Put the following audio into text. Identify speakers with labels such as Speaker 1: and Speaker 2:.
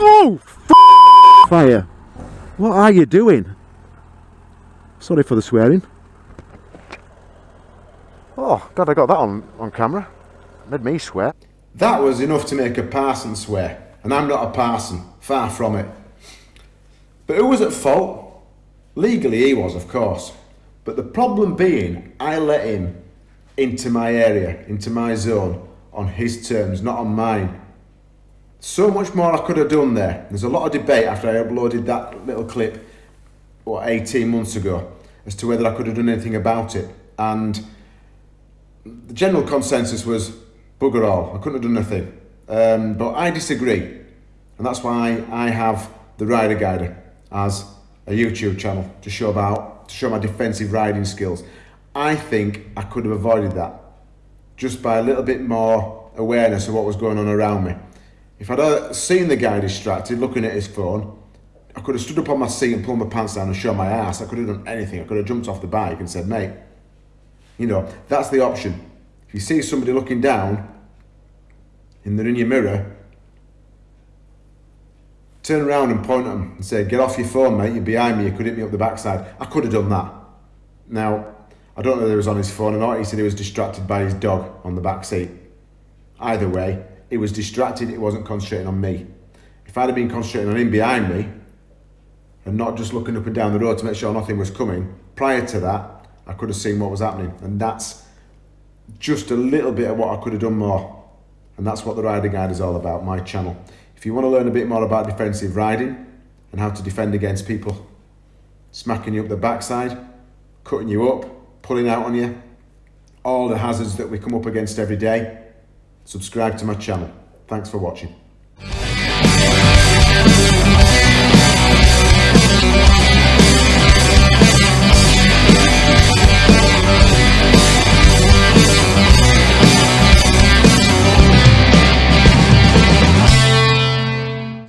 Speaker 1: Oh, fire. What are you doing? Sorry for the swearing. Oh, God, I got that on, on camera. Made me swear.
Speaker 2: That was enough to make a parson swear, and I'm not a parson, far from it. But who was at fault? Legally, he was, of course. But the problem being, I let him into my area, into my zone, on his terms, not on mine. So much more I could have done there. There's a lot of debate after I uploaded that little clip, what, 18 months ago, as to whether I could have done anything about it. And the general consensus was bugger all. I couldn't have done nothing. Um, but I disagree. And that's why I have the Rider Guider as a YouTube channel to show about to show my defensive riding skills. I think I could have avoided that just by a little bit more awareness of what was going on around me. If I'd uh, seen the guy distracted, looking at his phone, I could have stood up on my seat and pulled my pants down and shown my ass. I could have done anything. I could have jumped off the bike and said, mate, you know, that's the option. If you see somebody looking down and they're in your mirror, turn around and point at them and say, get off your phone, mate, you're behind me, you could hit me up the backside. I could have done that. Now, I don't know whether he was on his phone or not. He said he was distracted by his dog on the back seat. Either way, he was distracted, it wasn't concentrating on me. If I'd have been concentrating on him behind me and not just looking up and down the road to make sure nothing was coming, prior to that, I could have seen what was happening. And that's just a little bit of what I could have done more. And that's what the Rider Guide is all about, my channel. If you want to learn a bit more about defensive riding and how to defend against people smacking you up the backside, cutting you up, pulling out on you, all the hazards that we come up against every day, subscribe to my channel. Thanks for watching.